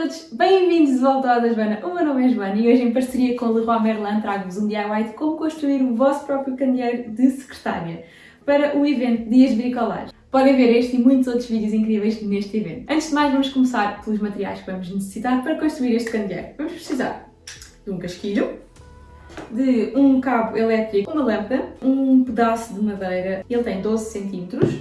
todos, bem-vindos de volta ao da Joana. O meu nome é Joana e hoje em parceria com o Leroy Merlin trago-vos um DIY de como construir o vosso próprio candeeiro de secretária para o evento Dias de Bricolagem. Podem ver este e muitos outros vídeos incríveis neste evento. Antes de mais, vamos começar pelos materiais que vamos necessitar para construir este candeeiro. Vamos precisar de um casquilho, de um cabo elétrico, uma lâmpada, um pedaço de madeira, ele tem 12 centímetros.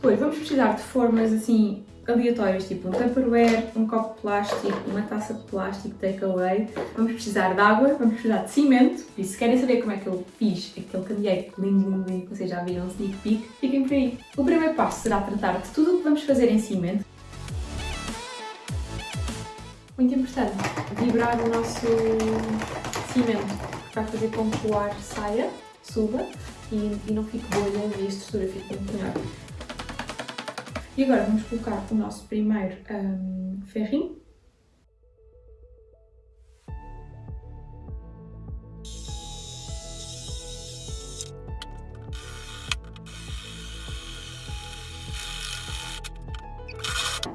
Depois vamos precisar de formas assim aleatórias, tipo um tupperware, um copo de plástico, uma taça de plástico takeaway. Vamos precisar de água, vamos precisar de cimento. E se querem saber como é que eu fiz aquele candeeiro lindo, lindo, lindo, que vocês já viram um sneak peek, fiquem por aí. O primeiro passo será tratar de tudo o que vamos fazer em cimento. Muito importante, vibrar o nosso cimento, que vai fazer com que o ar saia, suba e, e não fique bolha e a estrutura fique melhor. E agora vamos colocar o nosso primeiro um, ferrinho.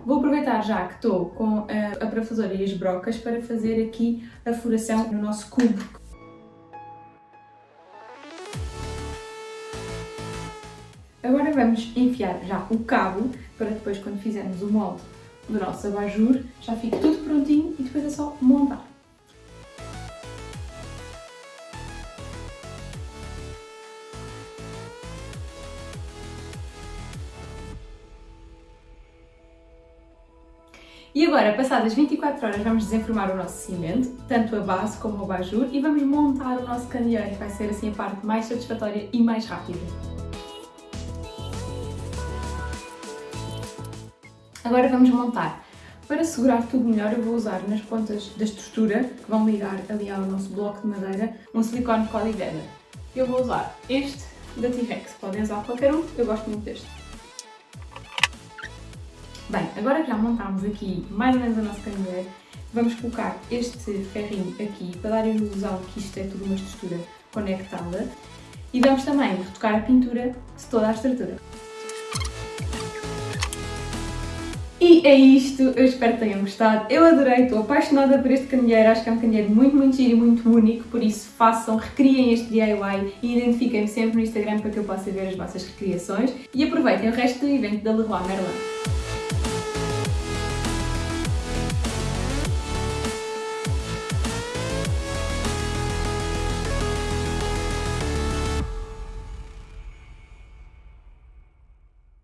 Vou aproveitar já que estou com a, a parafusora e as brocas para fazer aqui a furação no nosso cubo. Agora vamos enfiar já o cabo para depois quando fizermos o molde do nosso abajur já fique tudo prontinho e depois é só montar. E agora, passadas 24 horas, vamos desenformar o nosso cimento, tanto a base como o abajur, e vamos montar o nosso candeeiro, que vai ser assim a parte mais satisfatória e mais rápida. Agora vamos montar. Para segurar tudo melhor eu vou usar nas pontas da estrutura, que vão ligar ali ao nosso bloco de madeira, um silicone Coliveda. Eu vou usar este da T-Rex, podem usar qualquer um, eu gosto muito deste. Bem, agora que já montámos aqui mais ou menos a nossa candeeira, vamos colocar este ferrinho aqui para dar a ilusão que isto é tudo uma estrutura conectada e vamos também retocar a pintura de toda a estrutura. E é isto, eu espero que tenham gostado. Eu adorei, estou apaixonada por este candeeiro, acho que é um candeeiro muito, muito giro e muito único, por isso façam, recriem este DIY e identifiquem-me sempre no Instagram para que eu possa ver as vossas recriações. E aproveitem o resto do evento da Leroy Merlin.